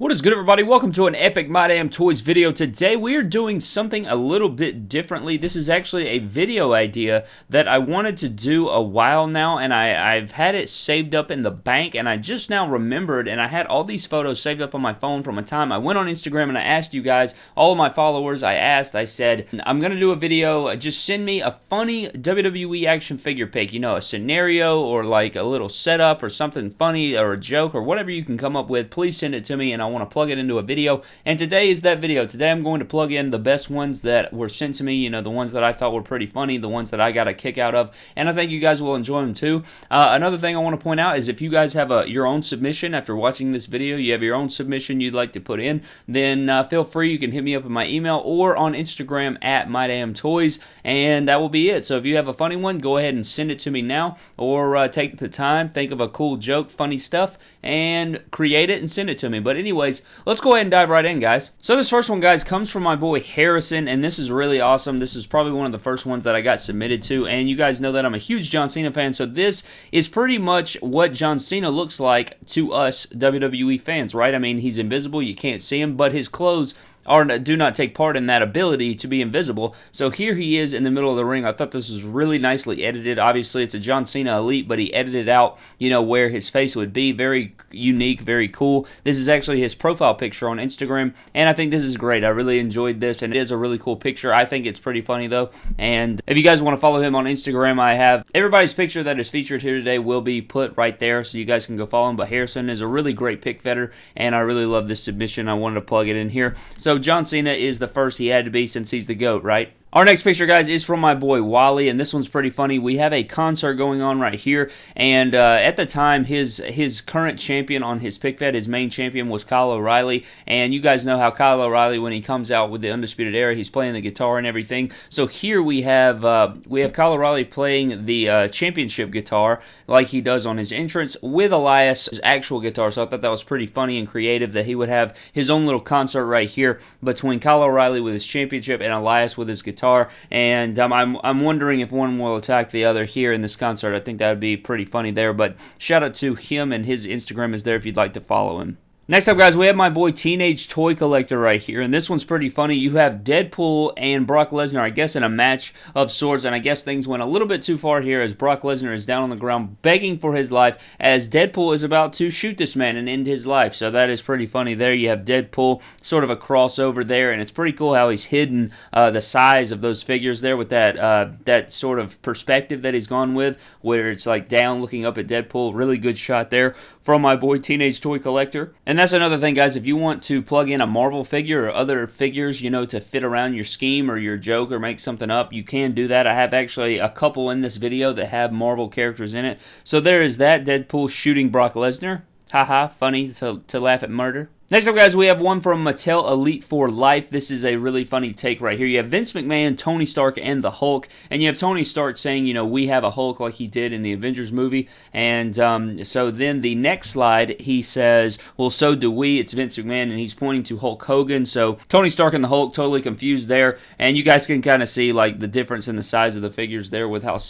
What is good everybody? Welcome to an epic My Damn Toys video. Today we are doing something a little bit differently. This is actually a video idea that I wanted to do a while now and I, I've had it saved up in the bank and I just now remembered and I had all these photos saved up on my phone from a time I went on Instagram and I asked you guys, all of my followers, I asked, I said, I'm going to do a video, just send me a funny WWE action figure pick, you know, a scenario or like a little setup or something funny or a joke or whatever you can come up with. Please send it to me and I want to plug it into a video. And today is that video. Today I'm going to plug in the best ones that were sent to me, you know, the ones that I thought were pretty funny, the ones that I got a kick out of, and I think you guys will enjoy them too. Uh, another thing I want to point out is if you guys have a your own submission after watching this video, you have your own submission you'd like to put in, then uh, feel free. You can hit me up in my email or on Instagram at MyDamnToys, and that will be it. So if you have a funny one, go ahead and send it to me now, or uh, take the time, think of a cool joke, funny stuff, and create it and send it to me. But anyways, let's go ahead and dive right in, guys. So this first one, guys, comes from my boy Harrison, and this is really awesome. This is probably one of the first ones that I got submitted to, and you guys know that I'm a huge John Cena fan, so this is pretty much what John Cena looks like to us WWE fans, right? I mean, he's invisible, you can't see him, but his clothes or do not take part in that ability to be invisible. So here he is in the middle of the ring. I thought this was really nicely edited. Obviously, it's a John Cena Elite, but he edited out, you know, where his face would be. Very unique, very cool. This is actually his profile picture on Instagram, and I think this is great. I really enjoyed this, and it is a really cool picture. I think it's pretty funny, though. And if you guys want to follow him on Instagram, I have everybody's picture that is featured here today will be put right there, so you guys can go follow him. But Harrison is a really great pick vetter, and I really love this submission. I wanted to plug it in here. So John Cena is the first he had to be since he's the GOAT, right? Our next picture, guys, is from my boy Wally, and this one's pretty funny. We have a concert going on right here, and uh, at the time, his his current champion on his pic fed, his main champion was Kyle O'Reilly, and you guys know how Kyle O'Reilly, when he comes out with the Undisputed Era, he's playing the guitar and everything. So here we have uh, we have Kyle O'Reilly playing the uh, championship guitar like he does on his entrance with Elias's actual guitar. So I thought that was pretty funny and creative that he would have his own little concert right here between Kyle O'Reilly with his championship and Elias with his guitar guitar, and um, I'm, I'm wondering if one will attack the other here in this concert. I think that would be pretty funny there, but shout out to him, and his Instagram is there if you'd like to follow him. Next up, guys, we have my boy Teenage Toy Collector right here, and this one's pretty funny. You have Deadpool and Brock Lesnar, I guess, in a match of swords, and I guess things went a little bit too far here as Brock Lesnar is down on the ground begging for his life as Deadpool is about to shoot this man and end his life. So that is pretty funny there. You have Deadpool, sort of a crossover there, and it's pretty cool how he's hidden uh, the size of those figures there with that uh, that sort of perspective that he's gone with, where it's like down looking up at Deadpool. Really good shot there from my boy Teenage Toy Collector. And that's another thing, guys. If you want to plug in a Marvel figure or other figures, you know, to fit around your scheme or your joke or make something up, you can do that. I have actually a couple in this video that have Marvel characters in it. So there is that Deadpool shooting Brock Lesnar. Haha, funny to, to laugh at murder. Next up, guys, we have one from Mattel Elite for Life. This is a really funny take right here. You have Vince McMahon, Tony Stark, and the Hulk. And you have Tony Stark saying, you know, we have a Hulk like he did in the Avengers movie. And um, so then the next slide, he says, well, so do we. It's Vince McMahon, and he's pointing to Hulk Hogan. So Tony Stark and the Hulk, totally confused there. And you guys can kind of see, like, the difference in the size of the figures there with how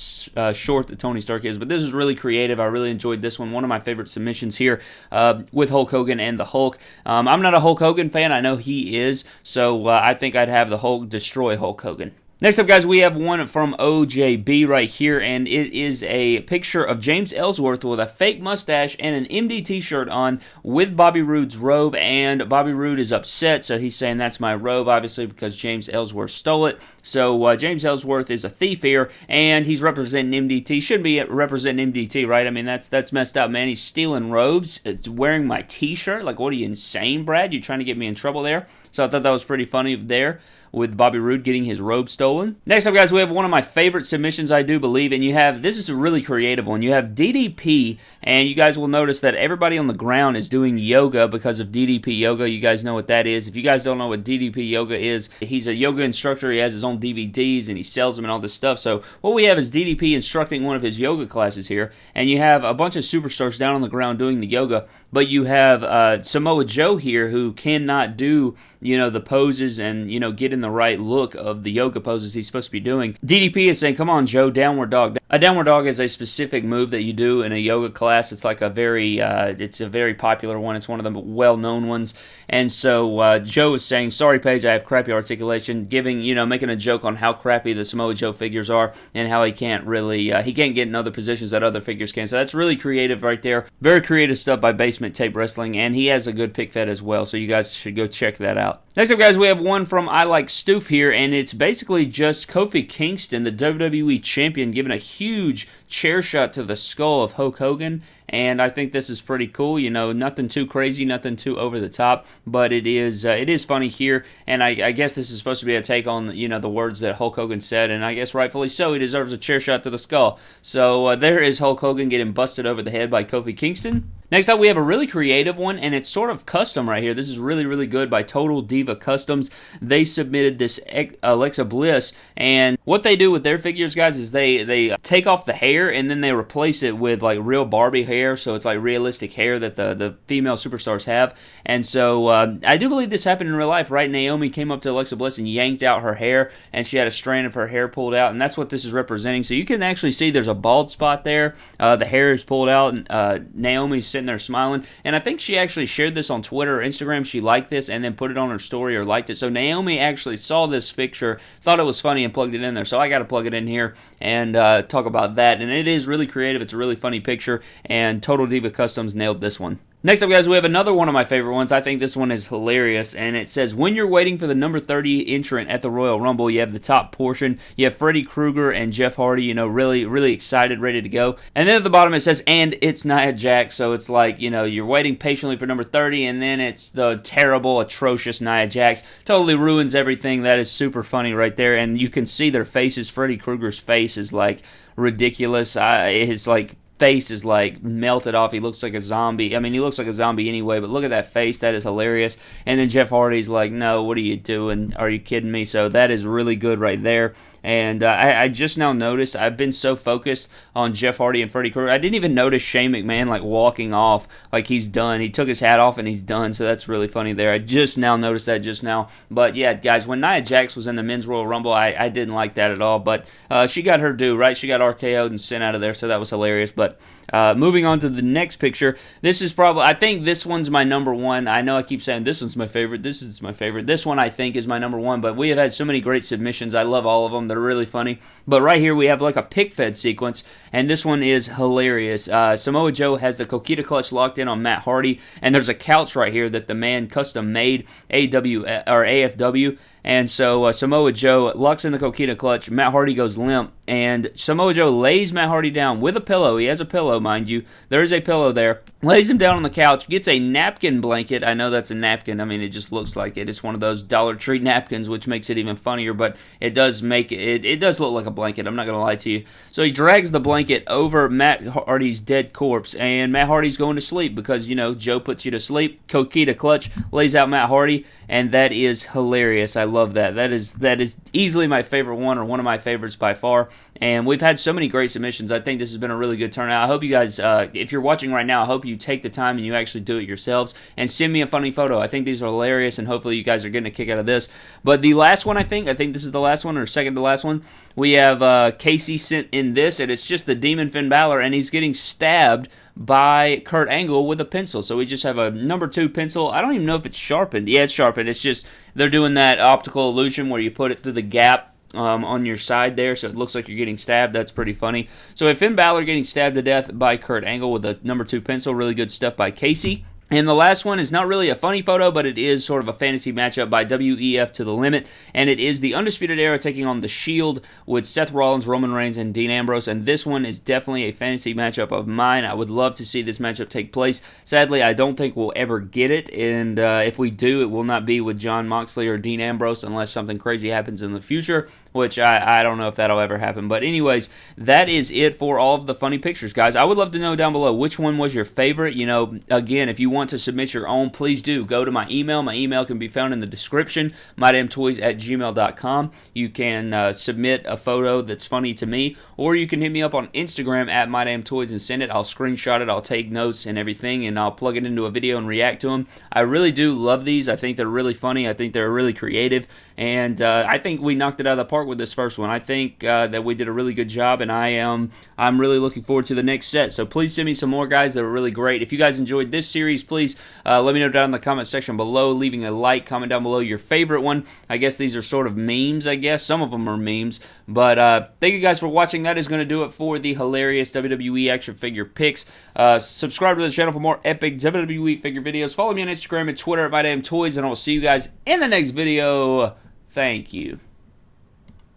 uh, short the Tony Stark is. But this is really creative. I really enjoyed this one. One of my favorite submissions here uh, with Hulk Hogan and the Hulk. I'm not a Hulk Hogan fan. I know he is, so uh, I think I'd have the Hulk destroy Hulk Hogan. Next up, guys, we have one from OJB right here, and it is a picture of James Ellsworth with a fake mustache and an MDT shirt on with Bobby Roode's robe, and Bobby Roode is upset, so he's saying that's my robe, obviously, because James Ellsworth stole it. So uh, James Ellsworth is a thief here, and he's representing MDT. Should be representing MDT, right? I mean, that's that's messed up, man. He's stealing robes, it's wearing my T-shirt. Like, what are you insane, Brad? You trying to get me in trouble there? So I thought that was pretty funny there with Bobby Roode getting his robe stolen. Next up, guys, we have one of my favorite submissions, I do believe, and you have this is a really creative one. You have DDP, and you guys will notice that everybody on the ground is doing yoga because of DDP yoga. You guys know what that is. If you guys don't know what DDP yoga is, he's a yoga instructor. He has his own DVDs and he sells them and all this stuff. So what we have is DDP instructing one of his yoga classes here, and you have a bunch of superstars down on the ground doing the yoga, but you have uh, Samoa Joe here who cannot do you know the poses and you know get in the right look of the yoga poses he's supposed to be doing. DDP is saying, "Come on, Joe, downward dog." A downward dog is a specific move that you do in a yoga class. It's like a very, uh, it's a very popular one. It's one of the well-known ones. And so uh, Joe is saying, "Sorry, Page, I have crappy articulation." Giving, you know, making a joke on how crappy the Samoa Joe figures are and how he can't really, uh, he can't get in other positions that other figures can. So that's really creative right there. Very creative stuff by Basement Tape Wrestling, and he has a good pic fed as well. So you guys should go check that out. Next up, guys, we have one from I Like Stoof here, and it's basically just Kofi Kingston, the WWE Champion, giving a huge chair shot to the skull of Hulk Hogan and I think this is pretty cool. You know, nothing too crazy, nothing too over the top, but it is uh, it is funny here, and I, I, guess this is supposed to be a take on you know the words that Hulk Hogan said, and I guess rightfully so. He deserves a chair shot to the skull. So uh, there is Hulk Hogan getting busted over the head by Kofi Kingston. Next up, we have a really creative one, and it's sort of custom right here. This is really, really good by Total Diva Customs. They submitted this Alexa Bliss, and what they do with their figures, guys, is they they take off the hair and then they replace it with like real Barbie hair, so it's like realistic hair that the the female superstars have. And so uh, I do believe this happened in real life, right? Naomi came up to Alexa Bliss and yanked out her hair, and she had a strand of her hair pulled out, and that's what this is representing. So you can actually see there's a bald spot there. Uh, the hair is pulled out, and uh, Naomi's sitting there smiling. And I think she actually shared this on Twitter or Instagram. She liked this and then put it on her story or liked it. So Naomi actually saw this picture, thought it was funny, and plugged it in there. So I got to plug it in here and uh, talk about that. And it is really creative. It's a really funny picture. And Total Diva Customs nailed this one. Next up, guys, we have another one of my favorite ones. I think this one is hilarious, and it says, When you're waiting for the number 30 entrant at the Royal Rumble, you have the top portion. You have Freddy Krueger and Jeff Hardy, you know, really, really excited, ready to go. And then at the bottom, it says, And it's Nia Jax. So it's like, you know, you're waiting patiently for number 30, and then it's the terrible, atrocious Nia Jax. Totally ruins everything. That is super funny right there. And you can see their faces. Freddy Krueger's face is like ridiculous. I, his like face is like melted off. He looks like a zombie. I mean, he looks like a zombie anyway, but look at that face. That is hilarious. And then Jeff Hardy's like, no, what are you doing? Are you kidding me? So that is really good right there. And uh, I, I, just now noticed I've been so focused on Jeff Hardy and Freddy Krueger. I didn't even notice Shane McMahon like walking off like he's done. He took his hat off and he's done. So that's really funny there. I just now noticed that just now. But yeah, guys, when Nia Jax was in the Men's Royal Rumble, I, I didn't like that at all. But uh, she got her due, right? She got RKO'd and sent out of there. So that was hilarious. But uh, moving on to the next picture, this is probably, I think this one's my number one. I know I keep saying this one's my favorite, this is my favorite. This one I think is my number one, but we have had so many great submissions. I love all of them. They're really funny. But right here we have like a pic fed sequence, and this one is hilarious. Uh, Samoa Joe has the Coquina clutch locked in on Matt Hardy, and there's a couch right here that the man custom made, AW or AFW, and so uh, Samoa Joe locks in the Coquina clutch. Matt Hardy goes limp, and Samoa Joe lays Matt Hardy down with a pillow. He has a pillow, mind you. There is a pillow there. Lays him down on the couch, gets a napkin blanket. I know that's a napkin. I mean, it just looks like it. It's one of those Dollar Tree napkins, which makes it even funnier, but it does make it, it, does look like a blanket. I'm not going to lie to you. So he drags the blanket over Matt Hardy's dead corpse, and Matt Hardy's going to sleep because, you know, Joe puts you to sleep. Coquina clutch lays out Matt Hardy, and that is hilarious. I love that. That is that is easily my favorite one or one of my favorites by far. And we've had so many great submissions. I think this has been a really good turnout. I hope you guys, uh, if you're watching right now, I hope you take the time and you actually do it yourselves and send me a funny photo. I think these are hilarious, and hopefully you guys are getting a kick out of this. But the last one, I think, I think this is the last one or second to last one. We have uh, Casey sent in this, and it's just the Demon Finn Balor, and he's getting stabbed by Kurt Angle with a pencil. So we just have a number two pencil. I don't even know if it's sharpened. Yeah, it's sharpened. It's just they're doing that optical illusion where you put it through the gap um, on your side there, so it looks like you're getting stabbed. That's pretty funny. So if Finn Balor getting stabbed to death by Kurt Angle with a number two pencil, really good stuff by Casey. And the last one is not really a funny photo, but it is sort of a fantasy matchup by WEF to the limit. And it is the Undisputed Era taking on the Shield with Seth Rollins, Roman Reigns, and Dean Ambrose. And this one is definitely a fantasy matchup of mine. I would love to see this matchup take place. Sadly, I don't think we'll ever get it. And uh, if we do, it will not be with Jon Moxley or Dean Ambrose unless something crazy happens in the future which I, I don't know if that'll ever happen. But, anyways, that is it for all of the funny pictures, guys. I would love to know down below which one was your favorite. You know, again, if you want to submit your own, please do. Go to my email. My email can be found in the description, mydamntoys at gmail.com. You can uh, submit a photo that's funny to me, or you can hit me up on Instagram at mydamntoys and send it. I'll screenshot it, I'll take notes and everything, and I'll plug it into a video and react to them. I really do love these. I think they're really funny. I think they're really creative, and uh, I think we knocked it out of the park with this first one. I think uh, that we did a really good job, and I am I'm really looking forward to the next set. So please send me some more guys that are really great. If you guys enjoyed this series, please uh, let me know down in the comment section below. Leaving a like, comment down below your favorite one. I guess these are sort of memes. I guess some of them are memes, but uh, thank you guys for watching. That is going to do it for the hilarious WWE action figure picks. Uh, subscribe to the channel for more epic WWE figure videos. Follow me on Instagram and Twitter at MyDamnToys, and I will see you guys in the next video. Thank you.